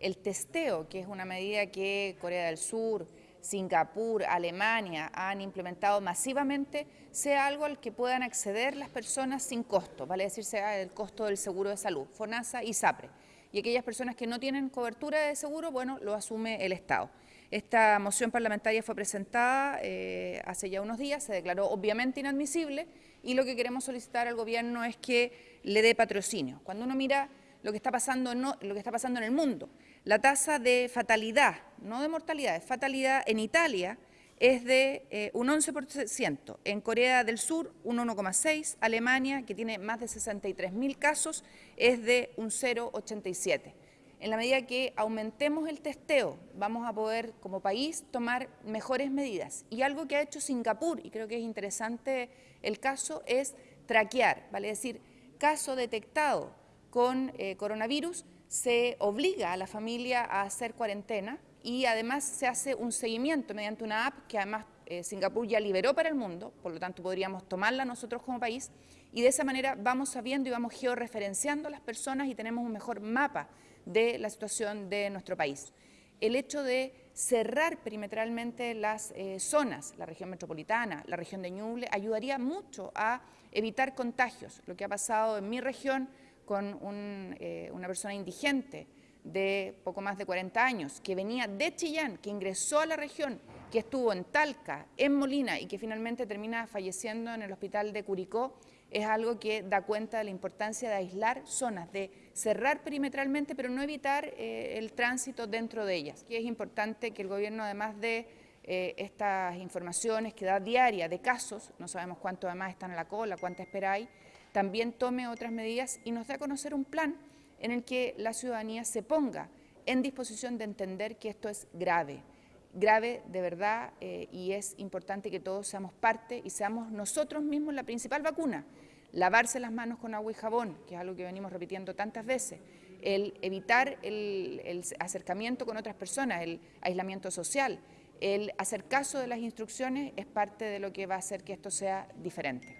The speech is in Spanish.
el testeo, que es una medida que Corea del Sur, Singapur, Alemania han implementado masivamente, sea algo al que puedan acceder las personas sin costo, vale decir, sea el costo del seguro de salud, FONASA y SAPRE. Y aquellas personas que no tienen cobertura de seguro, bueno, lo asume el Estado. Esta moción parlamentaria fue presentada eh, hace ya unos días, se declaró obviamente inadmisible y lo que queremos solicitar al Gobierno es que le dé patrocinio. Cuando uno mira lo que está pasando, lo que está pasando en el mundo, la tasa de fatalidad, no de mortalidad, de fatalidad en Italia es de eh, un 11%, en Corea del Sur un 1,6%, Alemania, que tiene más de 63.000 casos, es de un 0,87%. En la medida que aumentemos el testeo, vamos a poder como país tomar mejores medidas. Y algo que ha hecho Singapur, y creo que es interesante el caso, es traquear, vale decir, caso detectado con eh, coronavirus, se obliga a la familia a hacer cuarentena y además se hace un seguimiento mediante una app que además eh, Singapur ya liberó para el mundo, por lo tanto podríamos tomarla nosotros como país y de esa manera vamos sabiendo y vamos georreferenciando a las personas y tenemos un mejor mapa de la situación de nuestro país. El hecho de cerrar perimetralmente las eh, zonas, la región metropolitana, la región de Ñuble, ayudaría mucho a evitar contagios. Lo que ha pasado en mi región con eh, una persona indigente de poco más de 40 años, que venía de Chillán, que ingresó a la región, que estuvo en Talca, en Molina y que finalmente termina falleciendo en el hospital de Curicó, es algo que da cuenta de la importancia de aislar zonas, de cerrar perimetralmente, pero no evitar eh, el tránsito dentro de ellas. Y es importante que el gobierno, además de eh, estas informaciones que da diaria de casos, no sabemos cuántos además están en la cola, cuánta espera hay, también tome otras medidas y nos dé a conocer un plan en el que la ciudadanía se ponga en disposición de entender que esto es grave, grave de verdad eh, y es importante que todos seamos parte y seamos nosotros mismos la principal vacuna. Lavarse las manos con agua y jabón, que es algo que venimos repitiendo tantas veces, el evitar el acercamiento con otras personas, el aislamiento social, el hacer caso de las instrucciones es parte de lo que va a hacer que esto sea diferente.